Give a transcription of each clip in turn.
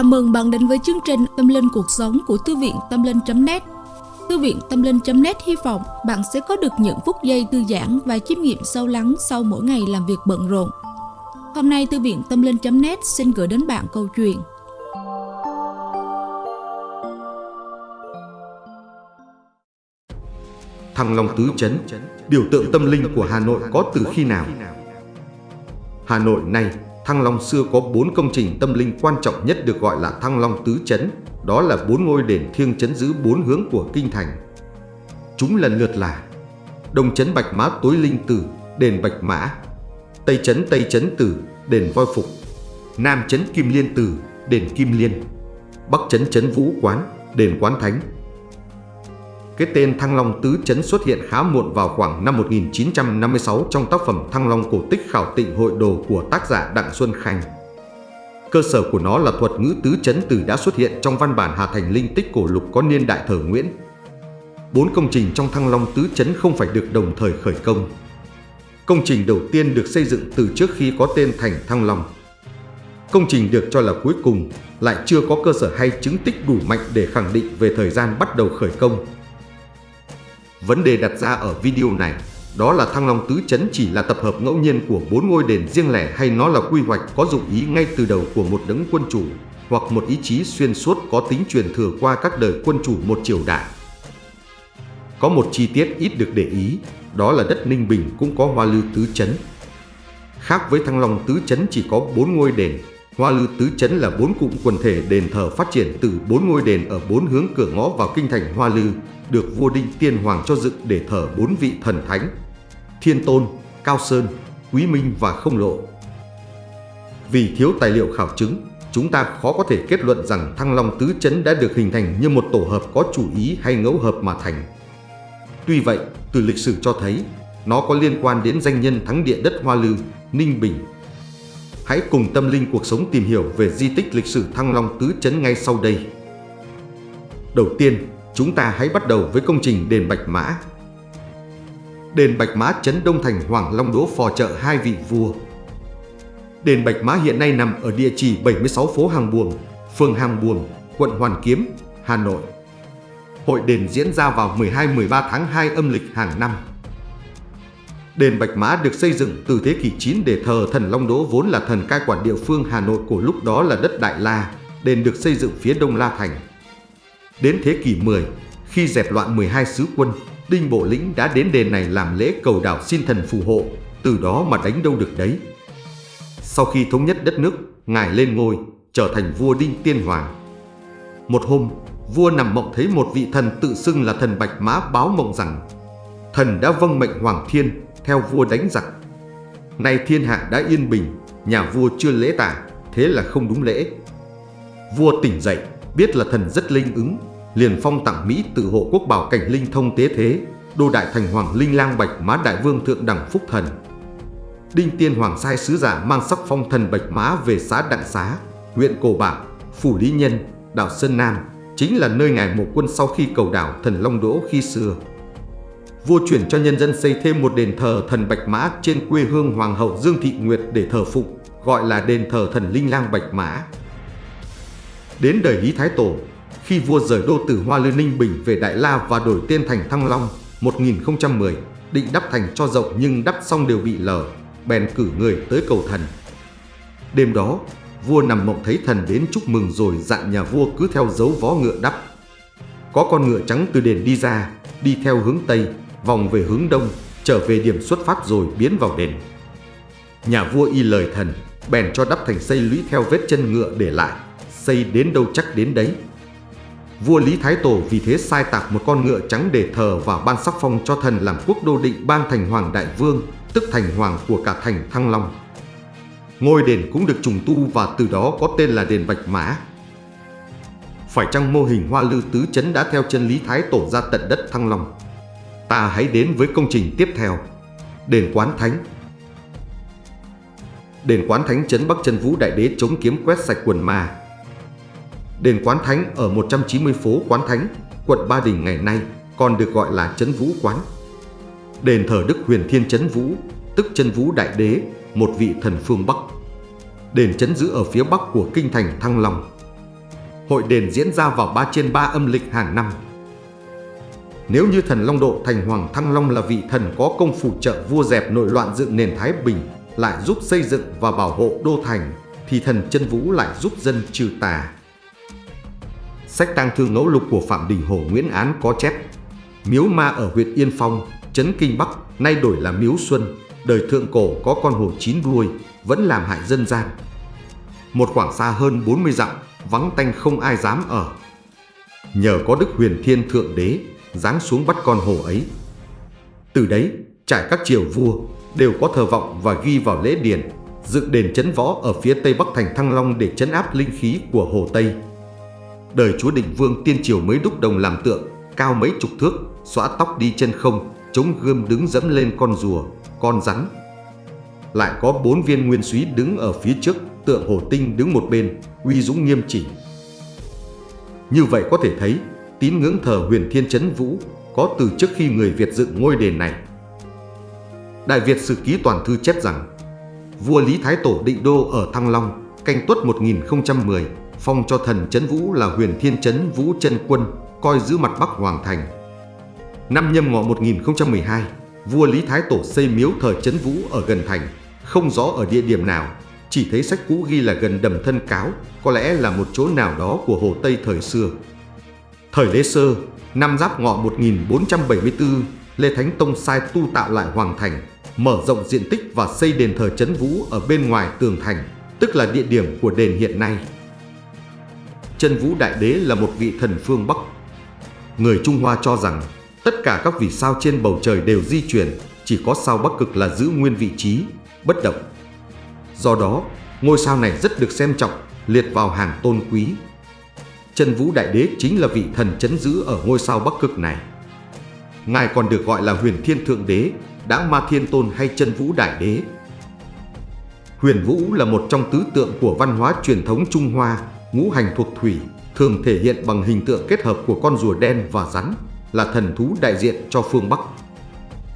Chào mừng bạn đến với chương trình Tâm Linh Cuộc Sống của Thư viện Tâm Linh.net Thư viện Tâm Linh.net hy vọng bạn sẽ có được những phút giây thư giãn và chiêm nghiệm sâu lắng sau mỗi ngày làm việc bận rộn. Hôm nay Thư viện Tâm Linh.net xin gửi đến bạn câu chuyện Thăng Long Tứ Chấn, biểu tượng tâm linh của Hà Nội có từ khi nào? Hà Nội nay Thăng Long xưa có bốn công trình tâm linh quan trọng nhất được gọi là Thăng Long Tứ Chấn, đó là bốn ngôi đền thiêng chấn giữ bốn hướng của kinh thành. Chúng lần lượt là Đông Chấn Bạch Mã Tối Linh Tử, đền Bạch Mã, Tây Chấn Tây Chấn Tử, đền Voi Phục, Nam Chấn Kim Liên Tử, đền Kim Liên, Bắc Chấn Chấn Vũ Quán, đền Quán Thánh, cái tên Thăng Long Tứ Chấn xuất hiện khá muộn vào khoảng năm 1956 trong tác phẩm Thăng Long cổ tích khảo tịnh hội đồ của tác giả Đặng Xuân Khanh. Cơ sở của nó là thuật ngữ tứ chấn từ đã xuất hiện trong văn bản Hà Thành Linh tích cổ lục có niên đại thờ Nguyễn. Bốn công trình trong Thăng Long tứ chấn không phải được đồng thời khởi công. Công trình đầu tiên được xây dựng từ trước khi có tên thành Thăng Long. Công trình được cho là cuối cùng, lại chưa có cơ sở hay chứng tích đủ mạnh để khẳng định về thời gian bắt đầu khởi công Vấn đề đặt ra ở video này đó là Thăng Long Tứ Chấn chỉ là tập hợp ngẫu nhiên của bốn ngôi đền riêng lẻ hay nó là quy hoạch có dụng ý ngay từ đầu của một đấng quân chủ hoặc một ý chí xuyên suốt có tính truyền thừa qua các đời quân chủ một triều đại. Có một chi tiết ít được để ý, đó là đất Ninh Bình cũng có hoa lư tứ chấn. Khác với Thăng Long tứ chấn chỉ có bốn ngôi đền, hoa lư tứ chấn là bốn cụm quần thể đền thờ phát triển từ bốn ngôi đền ở bốn hướng cửa ngõ vào kinh thành Hoa Lư, được vua Đinh Tiên Hoàng cho dựng để thờ bốn vị thần thánh, Thiên Tôn, Cao Sơn, Quý Minh và Không Lộ. Vì thiếu tài liệu khảo chứng, chúng ta khó có thể kết luận rằng Thăng Long Tứ Chấn đã được hình thành như một tổ hợp có chủ ý hay ngẫu hợp mà thành. Tuy vậy, từ lịch sử cho thấy, nó có liên quan đến danh nhân thắng địa đất Hoa Lư, Ninh Bình. Hãy cùng tâm linh cuộc sống tìm hiểu về di tích lịch sử Thăng Long Tứ Chấn ngay sau đây. Đầu tiên, Chúng ta hãy bắt đầu với công trình đền Bạch Mã. Đền Bạch Mã Trấn Đông Thành Hoàng Long Đỗ phò trợ hai vị vua. Đền Bạch Mã hiện nay nằm ở địa chỉ 76 phố Hàng Buồm, phường Hàng Buồm, quận Hoàn Kiếm, Hà Nội. Hội đền diễn ra vào 12-13 tháng 2 âm lịch hàng năm. Đền Bạch Mã được xây dựng từ thế kỷ 9 để thờ thần Long Đỗ vốn là thần cai quản địa phương Hà Nội của lúc đó là đất Đại La. Đền được xây dựng phía đông La Thành. Đến thế kỷ 10, khi dẹp loạn 12 sứ quân, Đinh Bộ Lĩnh đã đến đền này làm lễ cầu đảo xin thần phù hộ, từ đó mà đánh đâu được đấy. Sau khi thống nhất đất nước, Ngài lên ngôi, trở thành vua Đinh Tiên Hoàng. Một hôm, vua nằm mộng thấy một vị thần tự xưng là thần Bạch Mã báo mộng rằng thần đã vâng mệnh Hoàng Thiên theo vua đánh giặc. Nay thiên hạ đã yên bình, nhà vua chưa lễ tả, thế là không đúng lễ. Vua tỉnh dậy, biết là thần rất linh ứng, liền phong tặng Mỹ tự hộ quốc bảo cảnh linh thông tế thế, đô đại thành hoàng linh lang bạch mã đại vương thượng đẳng phúc thần. Đinh Tiên Hoàng sai sứ giả mang sắc phong thần bạch mã về xã Đặng Xá, huyện Cổ Bảo, Phủ Lý Nhân, đảo Sơn Nam, chính là nơi ngài một quân sau khi cầu đảo thần Long Đỗ khi xưa. Vua chuyển cho nhân dân xây thêm một đền thờ thần Bạch Mã trên quê hương Hoàng hậu Dương Thị Nguyệt để thờ phụng, gọi là đền thờ thần Linh Lang Bạch Mã. Đến đời hí Thái Tổ, khi vua rời đô từ Hoa Lư Ninh Bình về Đại La và đổi tên thành Thăng Long 1010, định đắp thành cho rộng nhưng đắp xong đều bị lở, bèn cử người tới cầu thần. Đêm đó, vua nằm mộng thấy thần đến chúc mừng rồi dặn nhà vua cứ theo dấu vó ngựa đắp. Có con ngựa trắng từ đền đi ra, đi theo hướng Tây, vòng về hướng Đông, trở về điểm xuất phát rồi biến vào đền. Nhà vua y lời thần, bèn cho đắp thành xây lũy theo vết chân ngựa để lại, xây đến đâu chắc đến đấy. Vua Lý Thái Tổ vì thế sai tạc một con ngựa trắng để thờ và ban sắc phong cho thần làm quốc đô định ban thành Hoàng Đại Vương, tức thành hoàng của cả thành Thăng Long. Ngôi đền cũng được trùng tu và từ đó có tên là đền Bạch Mã. Phải chăng mô hình hoa lư tứ chấn đã theo chân Lý Thái Tổ ra tận đất Thăng Long? Ta hãy đến với công trình tiếp theo, đền Quán Thánh. Đền Quán Thánh chấn Bắc chân Vũ Đại Đế chống kiếm quét sạch quần ma, Đền Quán Thánh ở 190 phố Quán Thánh, quận Ba Đình ngày nay còn được gọi là Trấn Vũ Quán. Đền thờ Đức Huyền Thiên Trấn Vũ, tức Trấn Vũ Đại Đế, một vị thần phương Bắc. Đền trấn giữ ở phía bắc của kinh thành Thăng Long. hội đền diễn ra vào 3 trên 3 âm lịch hàng năm. Nếu như thần Long Độ Thành Hoàng Thăng Long là vị thần có công phụ trợ vua dẹp nội loạn dựng nền Thái Bình, lại giúp xây dựng và bảo hộ đô thành, thì thần chân vũ lại giúp dân trừ tà. Sách tang thương ngẫu lục của Phạm Đình Hồ Nguyễn Án có chép Miếu ma ở huyện Yên Phong, Trấn Kinh Bắc, nay đổi là Miếu Xuân, đời thượng cổ có con hồ chín đuôi, vẫn làm hại dân gian. Một khoảng xa hơn 40 dặm, vắng tanh không ai dám ở. Nhờ có Đức Huyền Thiên Thượng Đế, giáng xuống bắt con hổ ấy. Từ đấy, trải các triều vua đều có thờ vọng và ghi vào lễ điển, dựng đền chấn võ ở phía tây bắc thành Thăng Long để chấn áp linh khí của Hồ Tây. Đời chúa định vương tiên triều mới đúc đồng làm tượng, cao mấy chục thước, xõa tóc đi chân không, chống gươm đứng dẫm lên con rùa, con rắn. Lại có bốn viên nguyên súy đứng ở phía trước, tượng hồ tinh đứng một bên, uy dũng nghiêm chỉnh. Như vậy có thể thấy, tín ngưỡng thờ huyền thiên chấn vũ có từ trước khi người Việt dựng ngôi đền này. Đại Việt Sử Ký Toàn Thư chép rằng, vua Lý Thái Tổ định đô ở Thăng Long, canh tuất 1010, phong cho thần chấn vũ là huyền thiên chấn vũ chân quân, coi giữ mặt Bắc Hoàng Thành. Năm nhâm ngọ 1012, vua Lý Thái Tổ xây miếu thờ chấn vũ ở gần thành, không rõ ở địa điểm nào, chỉ thấy sách cũ ghi là gần đầm thân cáo, có lẽ là một chỗ nào đó của Hồ Tây thời xưa. Thời Lê Sơ, năm Giáp Ngọ 1474, Lê Thánh Tông sai tu tạo lại Hoàng Thành, mở rộng diện tích và xây đền thờ Trấn Vũ ở bên ngoài tường thành, tức là địa điểm của đền hiện nay. Trần Vũ Đại Đế là một vị thần phương Bắc. Người Trung Hoa cho rằng tất cả các vì sao trên bầu trời đều di chuyển, chỉ có sao Bắc Cực là giữ nguyên vị trí, bất động. Do đó, ngôi sao này rất được xem trọng, liệt vào hàng tôn quý. Trân Vũ Đại Đế chính là vị thần chấn giữ ở ngôi sao Bắc Cực này. Ngài còn được gọi là huyền thiên thượng đế, đã ma thiên tôn hay chân vũ đại đế. Huyền vũ là một trong tứ tượng của văn hóa truyền thống Trung Hoa, ngũ hành thuộc thủy, thường thể hiện bằng hình tượng kết hợp của con rùa đen và rắn, là thần thú đại diện cho phương Bắc.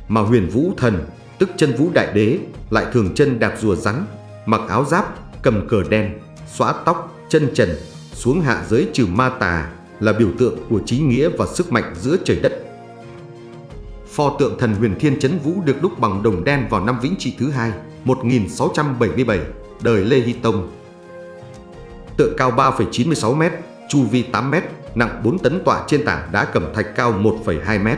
Mà huyền vũ thần, tức chân vũ đại đế, lại thường chân đạp rùa rắn, mặc áo giáp, cầm cờ đen, xóa tóc, chân trần, xuống hạ giới trừ ma tà, là biểu tượng của trí nghĩa và sức mạnh giữa trời đất. Pho tượng thần huyền thiên chấn vũ được đúc bằng đồng đen vào năm Vĩnh Trị thứ hai, 1677, đời Lê Hy Tông. Tượng cao 3,96m, chu vi 8m, nặng 4 tấn tọa trên tảng đá cẩm thạch cao 1,2m.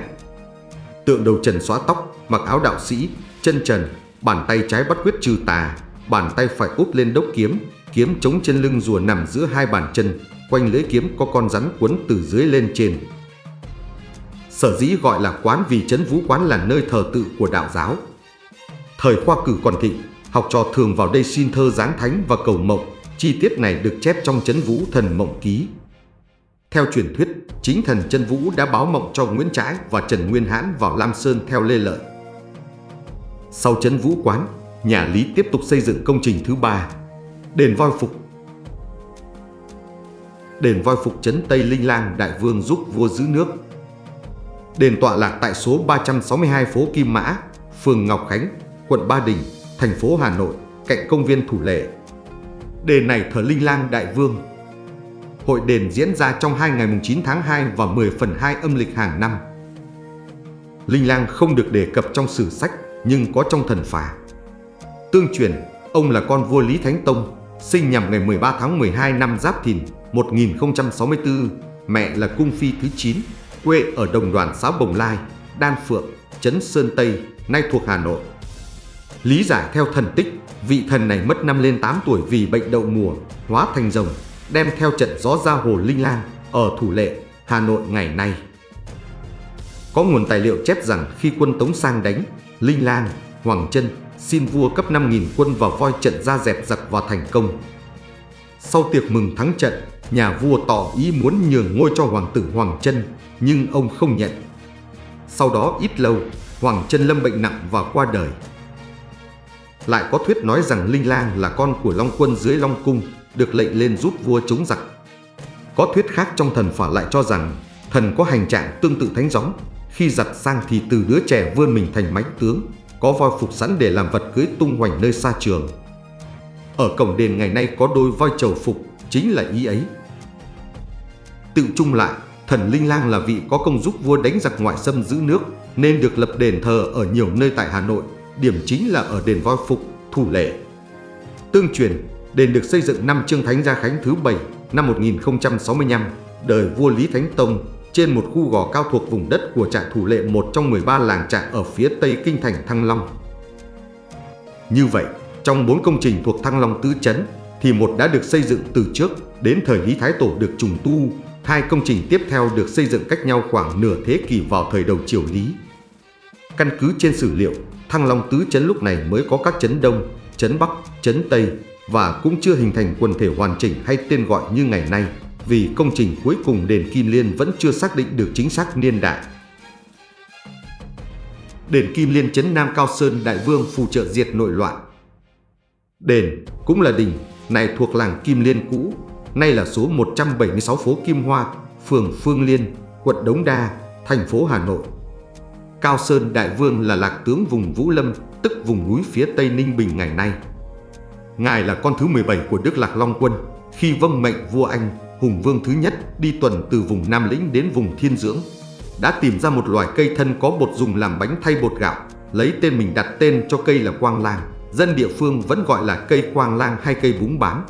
Tượng đầu trần xóa tóc, mặc áo đạo sĩ, chân trần, bàn tay trái bắt quyết trừ tà, bàn tay phải úp lên đốc kiếm, kiếm chống trên lưng rùa nằm giữa hai bàn chân, quanh lưỡi kiếm có con rắn quấn từ dưới lên trên. Sở dĩ gọi là quán vì chấn vũ quán là nơi thờ tự của đạo giáo. Thời khoa cử còn thịnh, học trò thường vào đây xin thơ giáng thánh và cầu mộng. Chi tiết này được chép trong chấn vũ thần mộng ký. Theo truyền thuyết, chính thần chân vũ đã báo mộng cho Nguyễn Trãi và Trần Nguyên Hãn vào Lam Sơn theo Lê Lợi. Sau chấn vũ quán, nhà Lý tiếp tục xây dựng công trình thứ ba, đền voi phục. Đền voi phục trấn Tây Linh Lang Đại Vương giúp vua giữ nước Đền tọa lạc tại số 362 phố Kim Mã, phường Ngọc Khánh, quận Ba Đình, thành phố Hà Nội, cạnh công viên Thủ Lệ. Đền này thờ Linh Lang Đại Vương. Hội đền diễn ra trong hai ngày 9 tháng 2 và 10 phần 2 âm lịch hàng năm. Linh Lang không được đề cập trong sử sách nhưng có trong thần phả. Tương truyền, ông là con vua Lý Thánh Tông, sinh nhằm ngày 13 tháng 12 năm Giáp Thìn 1064, mẹ là cung phi thứ 9 quê ở đồng đoàn xã Bồng Lai, Đan Phượng, Trấn Sơn Tây, nay thuộc Hà Nội. Lý giải theo thần tích, vị thần này mất năm lên 8 tuổi vì bệnh đậu mùa, hóa thành rồng, đem theo trận gió ra hồ Linh Lang ở Thủ Lệ, Hà Nội ngày nay. Có nguồn tài liệu chép rằng khi quân Tống sang đánh, Linh Lang, Hoàng Trân xin vua cấp 5.000 quân vào voi trận ra dẹp giặc và thành công. Sau tiệc mừng thắng trận, nhà vua tỏ ý muốn nhường ngôi cho hoàng tử Hoàng Trân, nhưng ông không nhận. Sau đó ít lâu, Hoàng Trân lâm bệnh nặng và qua đời. Lại có thuyết nói rằng Linh Lang là con của Long Quân dưới Long Cung, được lệnh lên giúp vua chống giặc. Có thuyết khác trong thần phả lại cho rằng thần có hành trạng tương tự thánh gióng, khi giặt sang thì từ đứa trẻ vươn mình thành mãnh tướng, có voi phục sẵn để làm vật cưới tung hoành nơi xa trường. Ở cổng đền ngày nay có đôi voi trầu phục, chính là ý ấy. Tự chung lại, thần Linh Lang là vị có công giúp vua đánh giặc ngoại xâm giữ nước nên được lập đền thờ ở nhiều nơi tại Hà Nội, điểm chính là ở đền Voi Phục, Thủ Lệ. Tương truyền, đền được xây dựng năm Trương Thánh Gia Khánh thứ 7 năm 1065, đời vua Lý Thánh Tông, trên một khu gò cao thuộc vùng đất của trại Thủ Lệ một trong 13 làng trại ở phía tây kinh thành Thăng Long. Như vậy, trong bốn công trình thuộc Thăng Long Tứ Chấn thì một đã được xây dựng từ trước đến thời Lý Thái Tổ được trùng tu, hai công trình tiếp theo được xây dựng cách nhau khoảng nửa thế kỷ vào thời đầu triều Lý. Căn cứ trên sử liệu, Thăng Long Tứ Chấn lúc này mới có các chấn Đông, chấn Bắc, chấn Tây và cũng chưa hình thành quần thể hoàn chỉnh hay tên gọi như ngày nay vì công trình cuối cùng đền Kim Liên vẫn chưa xác định được chính xác niên đại. Đền Kim Liên chấn Nam Cao Sơn Đại Vương phù trợ diệt nội loạn. Đền cũng là đình này thuộc làng Kim Liên cũ, nay là số 176 phố Kim Hoa, phường Phương Liên, quận Đống Đa, thành phố Hà Nội. Cao Sơn Đại Vương là lạc tướng vùng Vũ Lâm, tức vùng núi phía Tây Ninh Bình ngày nay. Ngài là con thứ 17 của Đức Lạc Long Quân, khi vâng mệnh vua Anh, Hùng Vương thứ nhất đi tuần từ vùng Nam Lĩnh đến vùng Thiên Dưỡng. Đã tìm ra một loài cây thân có bột dùng làm bánh thay bột gạo, lấy tên mình đặt tên cho cây là quang lang. Dân địa phương vẫn gọi là cây quang lang hay cây búng bán.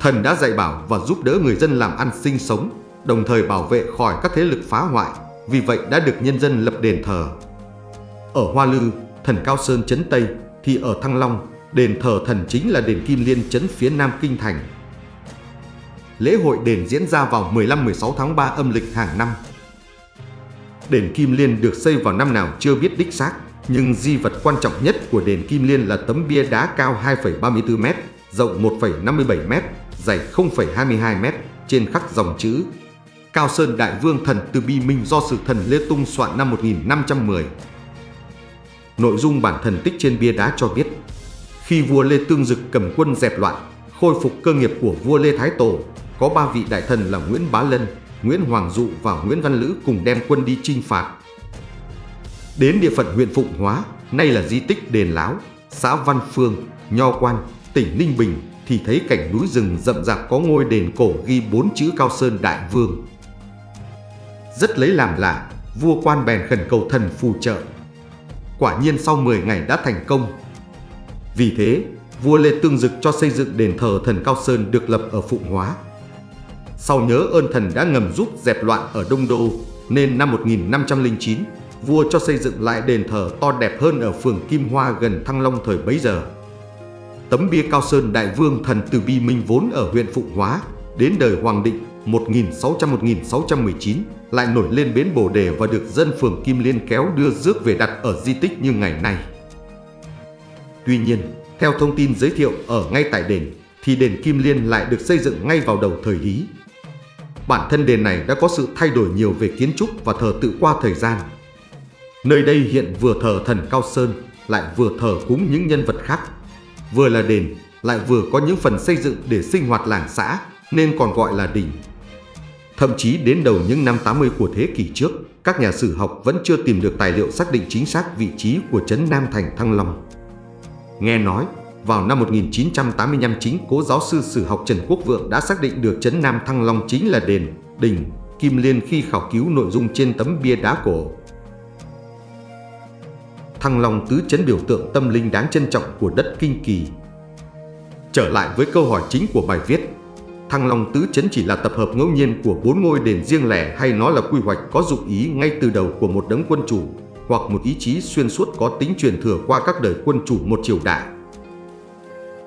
Thần đã dạy bảo và giúp đỡ người dân làm ăn sinh sống, đồng thời bảo vệ khỏi các thế lực phá hoại, vì vậy đã được nhân dân lập đền thờ. Ở Hoa Lư, thần Cao Sơn Trấn Tây, thì ở Thăng Long, đền thờ thần chính là đền Kim Liên Trấn phía Nam Kinh Thành. Lễ hội đền diễn ra vào 15-16 tháng 3 âm lịch hàng năm. Đền Kim Liên được xây vào năm nào chưa biết đích xác, nhưng di vật quan trọng nhất của đền Kim Liên là tấm bia đá cao 2,34m, rộng 1,57m, dày 0,22m, trên khắc dòng chữ Cao Sơn Đại Vương Thần Từ Bi Minh do sự thần Lê Tung soạn năm 1510. Nội dung bản thần tích trên bia đá cho biết, khi vua Lê Tương Dực cầm quân dẹp loạn, khôi phục cơ nghiệp của vua Lê Thái Tổ, có ba vị đại thần là Nguyễn Bá Lân, Nguyễn Hoàng Dụ và Nguyễn Văn Lữ cùng đem quân đi chinh phạt. Đến địa phận huyện Phụng Hóa, nay là di tích Đền Láo, xã Văn Phương, Nho Quan, tỉnh Ninh Bình thì thấy cảnh núi rừng rậm rạp có ngôi đền cổ ghi bốn chữ Cao Sơn Đại Vương. Rất lấy làm lạ, vua quan bèn khẩn cầu thần phù trợ. Quả nhiên sau 10 ngày đã thành công. Vì thế, vua Lê Tương Dực cho xây dựng đền thờ thần Cao Sơn được lập ở Phụng Hóa. Sau nhớ ơn thần đã ngầm giúp dẹp loạn ở Đông Đô, nên năm 1509, vua cho xây dựng lại đền thờ to đẹp hơn ở phường Kim Hoa gần Thăng Long thời bấy giờ. Tấm bia Cao Sơn Đại Vương thần Từ Bi Minh vốn ở huyện Phụng Hóa, đến đời Hoàng Định 1600-1619 lại nổi lên bến Bồ Đề và được dân phường Kim Liên kéo đưa rước về đặt ở di tích như ngày nay. Tuy nhiên, theo thông tin giới thiệu ở ngay tại đền, thì đền Kim Liên lại được xây dựng ngay vào đầu thời Lý. Bản thân đền này đã có sự thay đổi nhiều về kiến trúc và thờ tự qua thời gian. Nơi đây hiện vừa thờ thần Cao Sơn, lại vừa thờ cúng những nhân vật khác. Vừa là đền, lại vừa có những phần xây dựng để sinh hoạt làng xã, nên còn gọi là đình. Thậm chí đến đầu những năm 80 của thế kỷ trước, các nhà sử học vẫn chưa tìm được tài liệu xác định chính xác vị trí của trấn Nam Thành Thăng Long. Nghe nói, vào năm 1985 chính cố giáo sư sử học Trần Quốc Vượng đã xác định được trấn Nam Thăng Long chính là đền, đình, Kim Liên khi khảo cứu nội dung trên tấm bia đá cổ. Thăng Long tứ chấn biểu tượng tâm linh đáng trân trọng của đất Kinh Kỳ. Trở lại với câu hỏi chính của bài viết, Thăng Long tứ chấn chỉ là tập hợp ngẫu nhiên của bốn ngôi đền riêng lẻ hay nó là quy hoạch có dụng ý ngay từ đầu của một đấng quân chủ hoặc một ý chí xuyên suốt có tính truyền thừa qua các đời quân chủ một triều đại.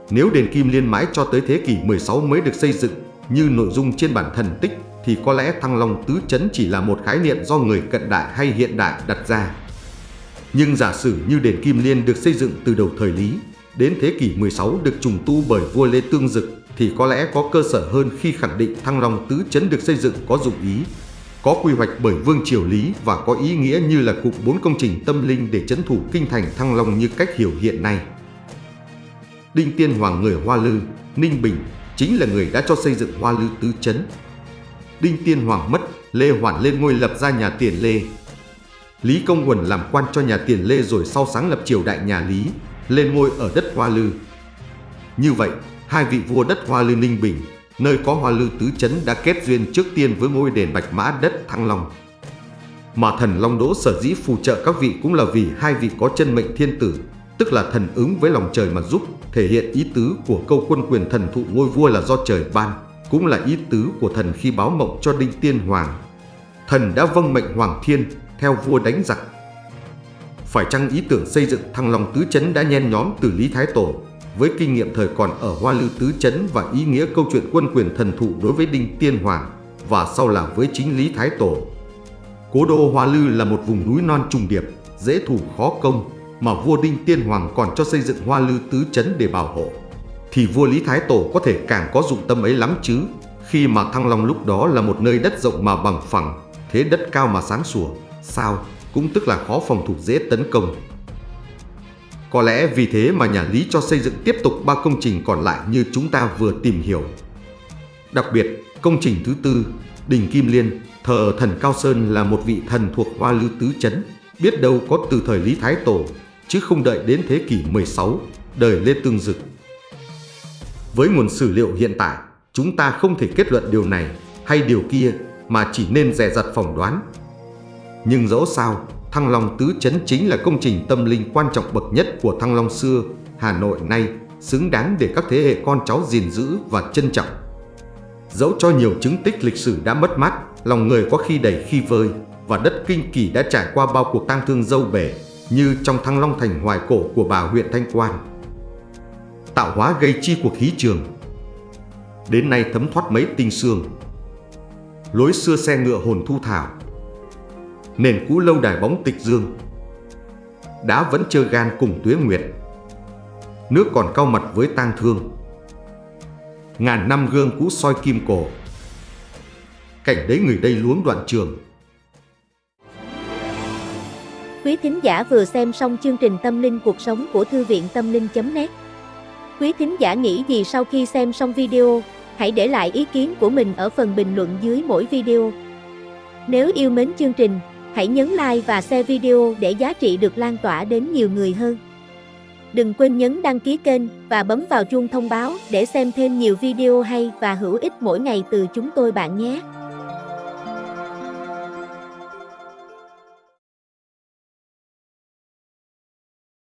Nếu đền Kim Liên mãi cho tới thế kỷ 16 mới được xây dựng như nội dung trên bản thần tích thì có lẽ Thăng Long Tứ Chấn chỉ là một khái niệm do người cận đại hay hiện đại đặt ra. Nhưng giả sử như đền Kim Liên được xây dựng từ đầu thời Lý, đến thế kỷ 16 được trùng tu bởi vua Lê Tương Dực thì có lẽ có cơ sở hơn khi khẳng định Thăng Long Tứ Chấn được xây dựng có dụng ý có quy hoạch bởi Vương Triều Lý và có ý nghĩa như là cụm bốn công trình tâm linh để chấn thủ kinh thành Thăng Long như cách hiểu hiện nay. Đinh Tiên Hoàng người Hoa Lư, Ninh Bình chính là người đã cho xây dựng Hoa Lư tứ chấn. Đinh Tiên Hoàng mất, Lê Hoàn lên ngôi lập ra nhà Tiền Lê. Lý Công Quần làm quan cho nhà Tiền Lê rồi sau sáng lập triều đại nhà Lý, lên ngôi ở đất Hoa Lư. Như vậy, hai vị vua đất Hoa Lư Ninh Bình nơi có hoa lư tứ chấn đã kết duyên trước tiên với ngôi đền Bạch Mã đất Thăng Long. Mà thần Long Đỗ sở dĩ phù trợ các vị cũng là vì hai vị có chân mệnh thiên tử, tức là thần ứng với lòng trời mà giúp, thể hiện ý tứ của câu quân quyền thần thụ ngôi vua là do trời ban, cũng là ý tứ của thần khi báo mộng cho Đinh Tiên Hoàng. Thần đã vâng mệnh Hoàng Thiên theo vua đánh giặc. Phải chăng ý tưởng xây dựng Thăng Long Tứ Chấn đã nhen nhóm từ Lý Thái Tổ, với kinh nghiệm thời còn ở Hoa Lư Tứ Chấn và ý nghĩa câu chuyện quân quyền thần thụ đối với Đinh Tiên Hoàng, và sau là với chính Lý Thái Tổ. Cố đô Hoa Lư là một vùng núi non trùng điệp, dễ thủ khó công, mà vua Đinh Tiên Hoàng còn cho xây dựng Hoa Lư Tứ Chấn để bảo hộ. Thì vua Lý Thái Tổ có thể càng có dụng tâm ấy lắm chứ, khi mà Thăng Long lúc đó là một nơi đất rộng mà bằng phẳng, thế đất cao mà sáng sủa, sao, cũng tức là khó phòng thủ dễ tấn công. Có lẽ vì thế mà nhà Lý cho xây dựng tiếp tục ba công trình còn lại như chúng ta vừa tìm hiểu. Đặc biệt, công trình thứ tư, Đình Kim Liên, thờ thần Cao Sơn là một vị thần thuộc Hoa Lư Tứ Chấn, biết đâu có từ thời Lý Thái Tổ, chứ không đợi đến thế kỷ 16, đời Lê Tương Dực. Với nguồn sử liệu hiện tại, chúng ta không thể kết luận điều này hay điều kia mà chỉ nên dè dặt phỏng đoán. Nhưng dẫu sao, Thăng Long Tứ Chấn chính là công trình tâm linh quan trọng bậc nhất của Thăng Long xưa, Hà Nội nay, xứng đáng để các thế hệ con cháu gìn giữ và trân trọng. Dẫu cho nhiều chứng tích lịch sử đã mất mát, lòng người có khi đầy khi vơi, và đất kinh kỳ đã trải qua bao cuộc tang thương dâu bể, như trong Thăng Long Thành hoài cổ của bà huyện Thanh Quan. Tạo hóa gây chi cuộc khí trường. Đến nay thấm thoát mấy tinh xương. Lối xưa xe ngựa hồn thu thảo, nền cũ lâu đài bóng tịch dương. Đá vẫn chơ gan cùng tuế nguyệt. Nước còn cao mặt với tang thương. Ngàn năm gương cũ soi kim cổ. Cảnh đấy người đây luống đoạn trường. Quý thính giả vừa xem xong chương trình Tâm linh cuộc sống của Thư viện Tâm linh.net Quý thính giả nghĩ gì sau khi xem xong video, hãy để lại ý kiến của mình ở phần bình luận dưới mỗi video. Nếu yêu mến chương trình, Hãy nhấn like và share video để giá trị được lan tỏa đến nhiều người hơn. Đừng quên nhấn đăng ký kênh và bấm vào chuông thông báo để xem thêm nhiều video hay và hữu ích mỗi ngày từ chúng tôi bạn nhé.